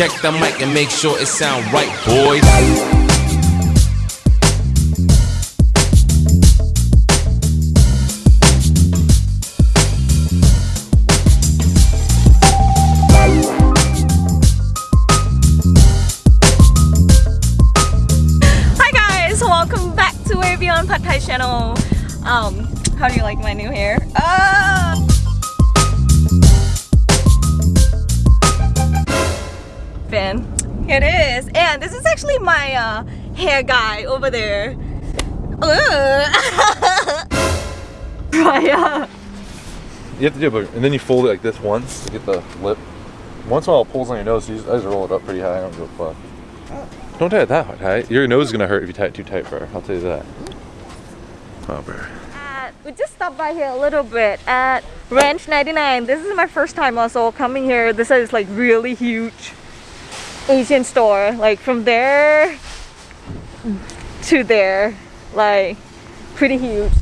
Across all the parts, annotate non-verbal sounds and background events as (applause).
Check the mic and make sure it sound right, boys. Fan. It is. And this is actually my uh, hair guy over there. (laughs) Raya. You have to do it, but- and then you fold it like this once to get the lip. Once in a while, it pulls on your nose, so you just, I just roll it up pretty high. I don't give a fuck. Don't tie it that tight. Your nose is gonna hurt if you tie it too tight, bro. I'll tell you that. Oh, bro. At- we just stopped by here a little bit at Ranch 99. This is my first time also coming here. This is like really huge Asian store. Like from there to there. Like pretty huge.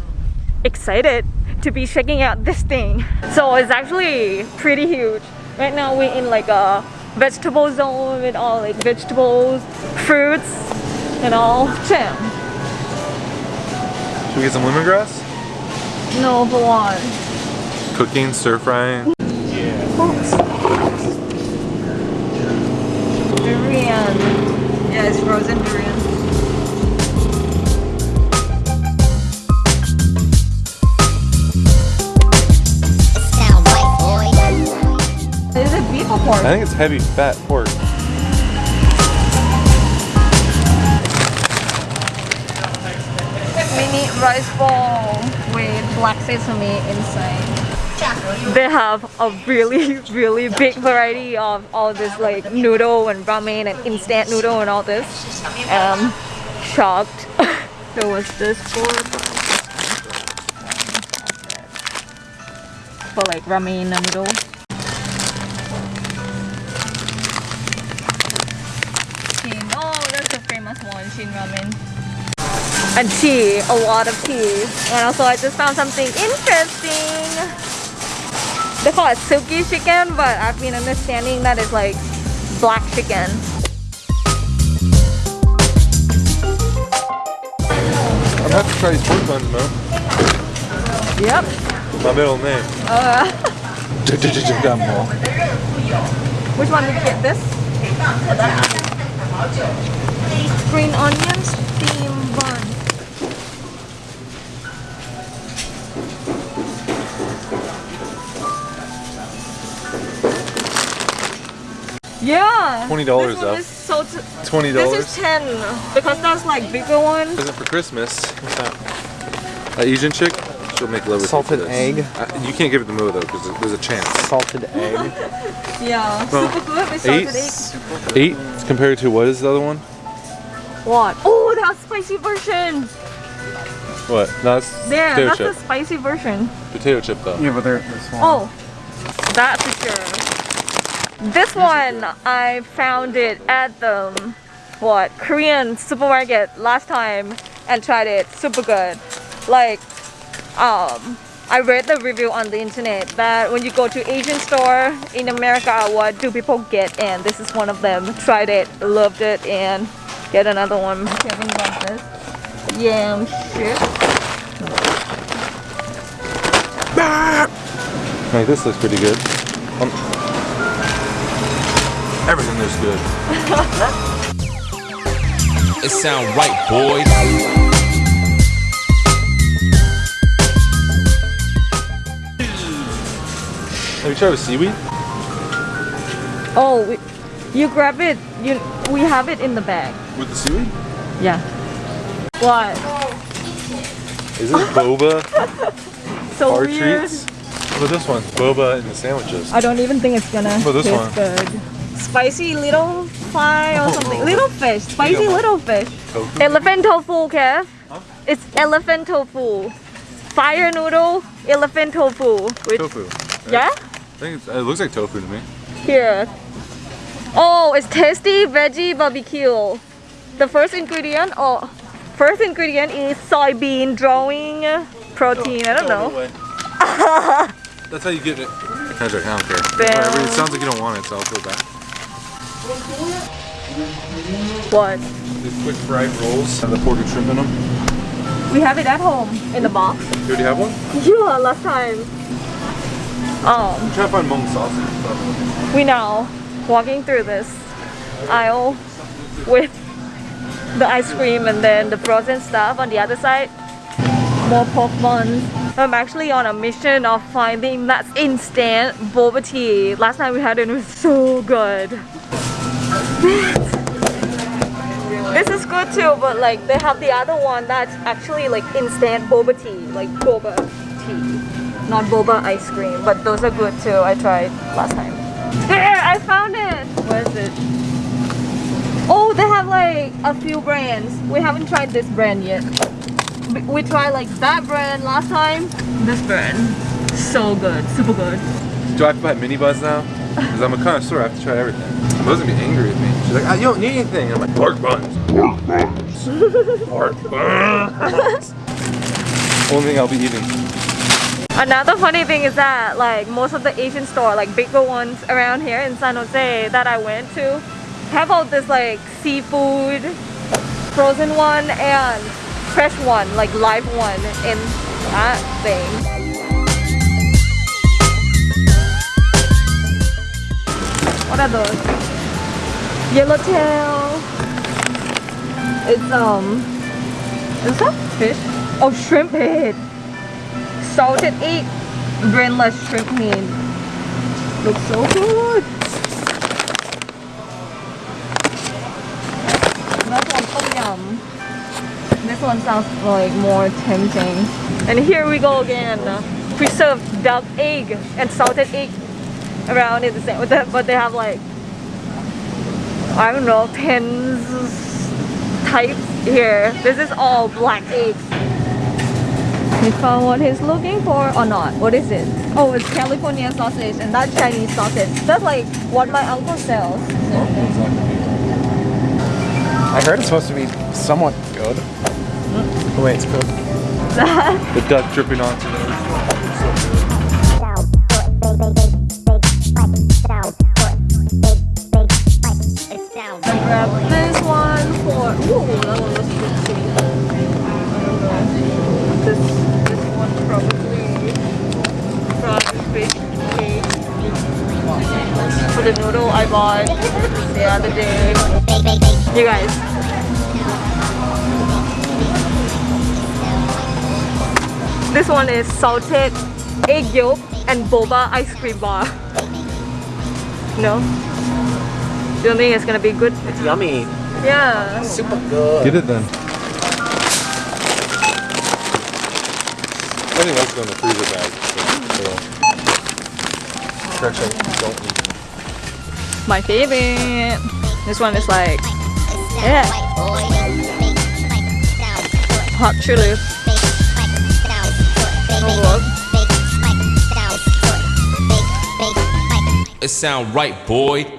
Excited to be checking out this thing. So it's actually pretty huge. Right now we're in like a vegetable zone with all like vegetables, fruits, and all. Damn. Should we get some lemongrass? No, but one. Cooking, stir frying. Durian. Yeah, it's frozen durian. Sound right. Is it beef or pork? I think it's heavy fat pork. Mini rice ball with black sesame inside. They have a really, really big variety of all this like noodle and ramen and instant noodle and all this. Um, shocked. (laughs) there was this for for like ramen noodle. Shin. Oh, that's the famous one, Shin Ramen. And tea, a lot of tea. And also I just found something interesting. They call it silky chicken, but I've been understanding that it's like black chicken. I'm gonna have to try these pork buns, man. Yep. My middle name. Uh, (laughs) which one did you get? This? Green onions, steam bun. Yeah. $20 This though. is so t- Twenty This is 10 because that's like bigger one. Present for Christmas. What's that? That Asian chick. She'll make love with Salted this. egg. Uh, you can't give it to mo though, because there's a chance. salted egg. (laughs) Yeah, Well, super good with Eight. salted egg. Eight compared to what is the other one? What? Oh, that's spicy version. What? No, it's There, potato that's chip. the spicy version. Potato chip though. Yeah, but they're, they're small. Oh, that's for sure. This one, I found it at the, what, Korean supermarket last time and tried it. Super good. Like, um, I read the review on the internet that when you go to Asian store in America, what do people get? And this is one of them. Tried it, loved it, and get another one. Kevin got this. Yam shit. Like this looks pretty good. Um, everything looks good. (laughs) It sound right, boys. Have you tried with seaweed? Oh, we, you grab it. You we have it in the bag. With the seaweed? Yeah. What? Is this boba (laughs) So bar weird. treats? What about this one? Boba in the sandwiches. I don't even think it's gonna What about this taste one? good. Spicy little fry or Oh. something. Little fish. Spicy don't little fish. Tofu? Elephant tofu, Kev. It's elephant tofu. Fire noodle, elephant tofu. With, Tofu. right? Yeah? I think it's, it looks like tofu to me. Here. Oh, it's tasty veggie barbecue. The first ingredient, oh, first ingredient is soybean drawing protein. I don't know. (laughs) That's how you get it. I don't care. Damn. Whatever. It sounds like you don't want it, so I'll feel bad. What? These quick fried rolls have the pork and shrimp in them. We have it at home in the box. You already have one? Yeah, last time. Um, I'm trying to find Hmong sausage. we now walking through this aisle with the ice cream and then the frozen stuff on the other side. More pork buns. I'm actually on a mission of finding that instant boba tea. Last time we had it, it was so good. This is good too, but like they have the other one that's actually like instant boba tea, like boba tea, not boba ice cream. But those are good too. I tried last time. There, I found it. Where is it? Oh, they have like a few brands. We haven't tried this brand yet. We- We tried like that brand last time. This brand, so good, super good. Do I have to buy mini buns now? Because I'm a connoisseur, I have to try everything. Mother's gonna be angry with me. She's like, ah, you don't need anything. I'm like, pork buns. Pork buns. pork buns. (laughs) Only thing I'll be eating. Another funny thing is that like most of the Asian store, like bigger ones around here in San Jose that I went to, have all this like seafood, frozen one and fresh one, like live one in that thing. Yellowtail. It's um, is that fish? Oh, shrimp head salted egg brainless shrimp meat. Looks so good. One yum. This one sounds like more tempting. And here we go again. Preserved duck egg and salted egg around in the same with them, but they have like I don't know tens types here. This is all black eggs. He found what he's looking for or not. What is it? Oh, it's California sausage and that's Chinese sausage. That's like what my uncle sells. I heard it's supposed to be somewhat good. Mm. The way it's cooked. (laughs) The duck dripping onto I grabbed this one for. Ooh, that one looks good too. I don't know. This this one probably from fish cake. For the noodle I bought the other day. You guys. This one is salted egg yolk and boba ice cream bar. No? You don't think it's gonna be good? It's yummy. Yeah. Super good. Get it then. I think that's going in the freezer bag. So, so. Actually, don't need My favorite. This one is like yeah, hot chili. Oh, it sound right, boy.